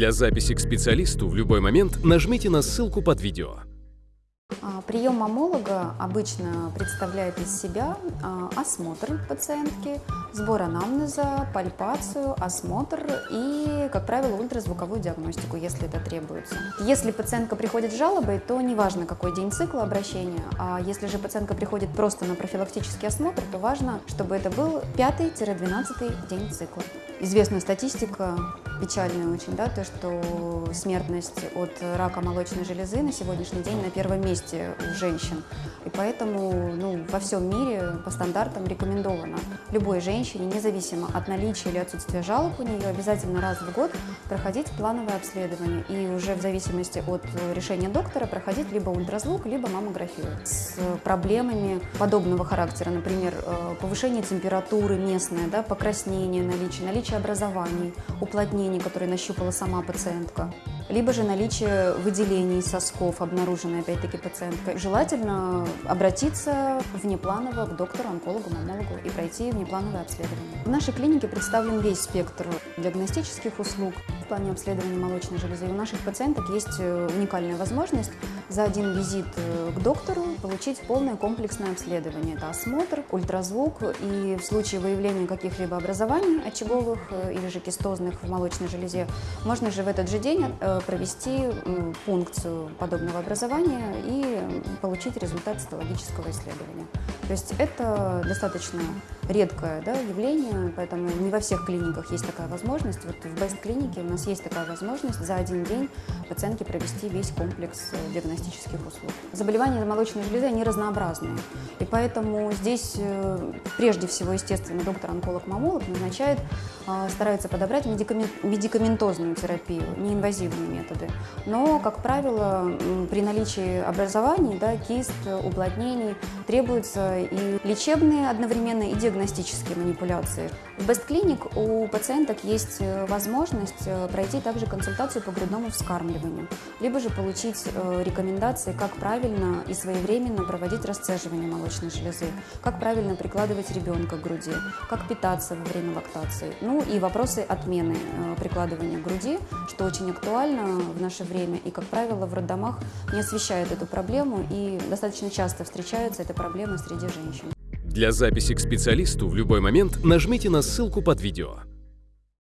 Для записи к специалисту в любой момент нажмите на ссылку под видео. А, Прием мамолога обычно представляет из себя а, осмотр пациентки, сбор анамнеза, пальпацию, осмотр и, как правило, ультразвуковую диагностику, если это требуется. Если пациентка приходит с жалобой, то неважно, какой день цикла обращения, а если же пациентка приходит просто на профилактический осмотр, то важно, чтобы это был 5-12 день цикла. Известна статистика, печальная очень, да, то, что смертность от рака молочной железы на сегодняшний день на первом месте у женщин. И поэтому ну, во всем мире по стандартам рекомендовано любой женщине, независимо от наличия или отсутствия жалоб у нее, обязательно раз в год проходить плановое обследование. И уже в зависимости от решения доктора проходить либо ультразвук, либо маммографию. С проблемами подобного характера, например, э, повышение температуры местное, да, покраснение, наличие, наличие образований, уплотнений, которые нащупала сама пациентка, либо же наличие выделений сосков, обнаруженной опять-таки пациенткой. Желательно обратиться внепланово к доктору, онкологу, мамологу и пройти внеплановое обследование. В нашей клинике представлен весь спектр диагностических услуг в плане обследования молочной железы. у наших пациенток есть э, уникальная возможность за один визит э, к доктору получить полное комплексное обследование. Это осмотр, ультразвук и в случае выявления каких-либо образований очаговых э, или же кистозных в молочной железе, можно же в этот же день э, провести пункцию подобного образования и получить результат цитологического исследования. То есть это достаточно редкое да, явление, поэтому не во всех клиниках есть такая возможность. Вот в Best клинике у нас есть такая возможность за один день пациентке провести весь комплекс диагностических услуг. Заболевания молочной железы, они разнообразные. И поэтому здесь э, прежде всего, естественно, доктор-онколог-мамолог назначает, а, старается подобрать медикаментозную терапию, неинвазивные методы. Но, как правило, при наличии образований, да, кист, уплотнений, требуются и лечебные одновременно, и диагностические манипуляции. В Best Clinic у пациенток есть э, возможность э, пройти также консультацию по грудному вскармливанию, либо же получить рекомендации, как правильно и своевременно проводить расцеживание молочной железы, как правильно прикладывать ребенка к груди, как питаться во время лактации. Ну и вопросы отмены э, прикладывания к груди, что очень актуально в наше время и, как правило, в роддомах не освещают эту проблему и достаточно часто встречается эта проблема среди женщин. Для записи к специалисту в любой момент нажмите на ссылку под видео.